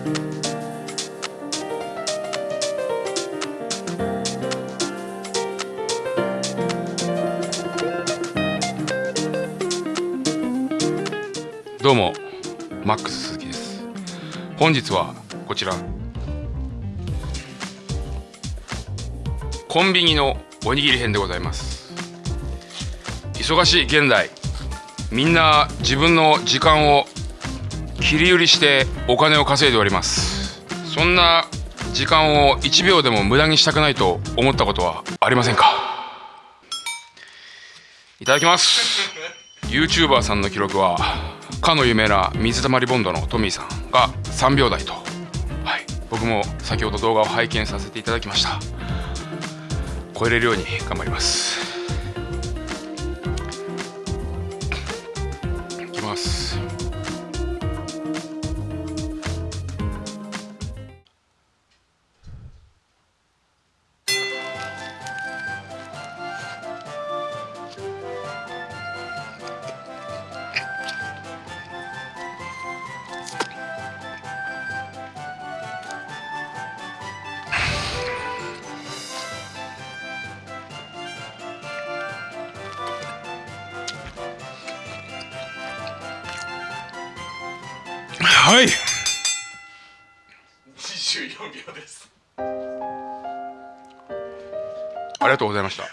どうもマックス鈴木です。本日はこちら。コンビニのおにぎり編でございます。忙しい現代みんな自分の時間を切り売りしてお金を稼いでおります。そんな時間を1秒でも無駄にしたくないと思ったことはありませんか？いただきます。YouTuber さんの記録はかの有名な水溜りボンドのトミーさんが3秒台と、はい、僕も先ほど動画を拝見させていただきました。超えれるように頑張ります。はい。24秒です。ありがとうございました。なん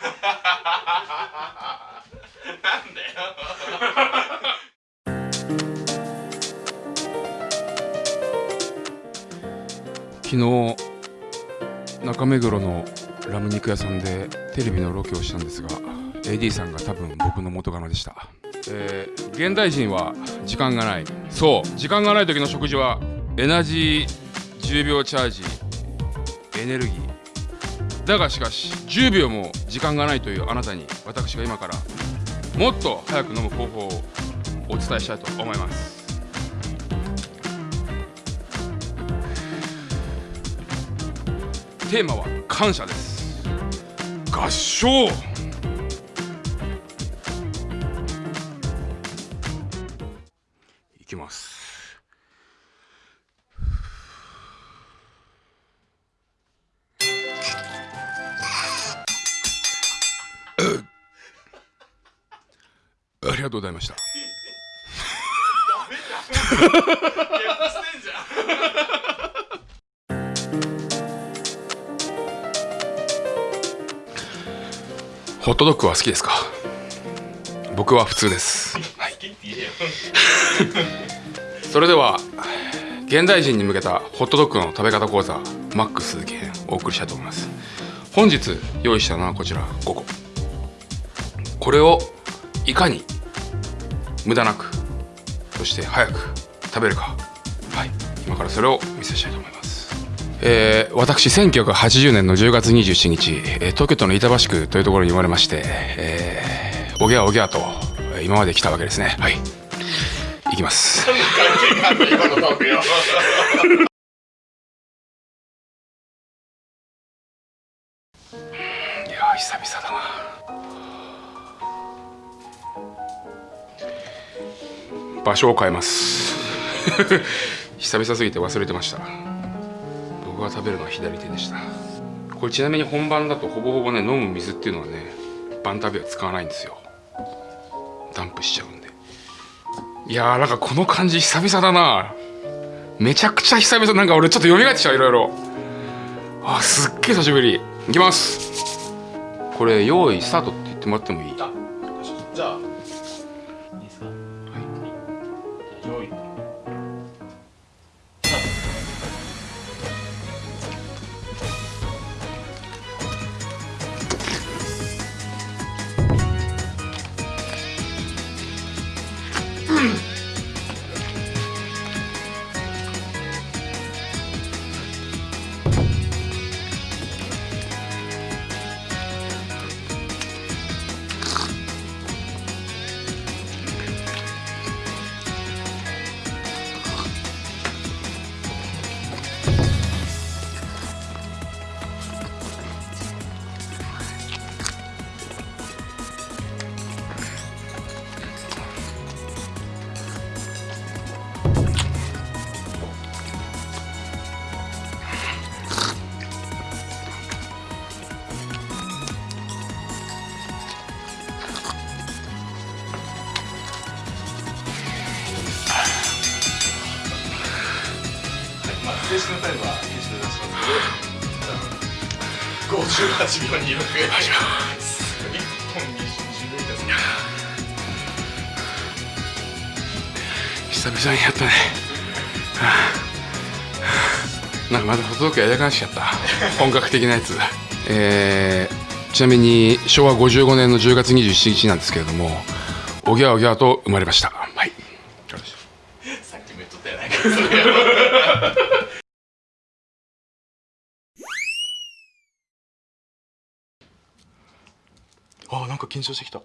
だよ。昨日中目黒のラム肉屋さんでテレビのロケをしたんですが AD さんが多分僕の元カノでしたえー、現代人は時間がない。そう時間がない時の食事はエナジー10秒チャージエネルギー。だがしかし10秒も時間がないというあなたに私が今からもっと早く飲む方法をお伝えしたいと思います。テーマは感謝です。合唱。きます。ありがとうございました。ホットドッグは好きですか？僕は普通です、それでは現代人に向けたホットドッグの食べ方講座マックス鈴木編お送りしたいと思います。本日用意したのはこちら5個これをいかに無駄なくそして早く食べるか。はい。今からそれを見せしたいと思います。えー、私1980年の10月27日、えー、東京都の板橋区というところに生まれまして、えー、おぎゃおぎゃと今まで来たわけですね。はい。いきます。いや久々だな。場所を変えます。久々すぎて忘れてました。僕が食べるのは左手でした。これちなみに本番だとほぼほぼね飲む水っていうのはね晩食べは使わないんですよ。ダンプしちゃうんで。いやーなんかこの感じ久々だな。めちゃくちゃ久々なんか俺ちょっと蘇ってきちゃういろいろ。あすっげえ久しぶり。いきます。これ用意スタートって言ってもらってもいい？Mm. タイムは編集で出しますけど58秒26始めます1本20秒ですね久々にやったね。はあなんかまだホットドッグやりたくなっちゃった。本格的なやつ。えー、ちなみに昭和55年の10月27日なんですけれどもおぎゃおぎゃと生まれました。はい。さっきも言っとったやないかなんか緊張してきた。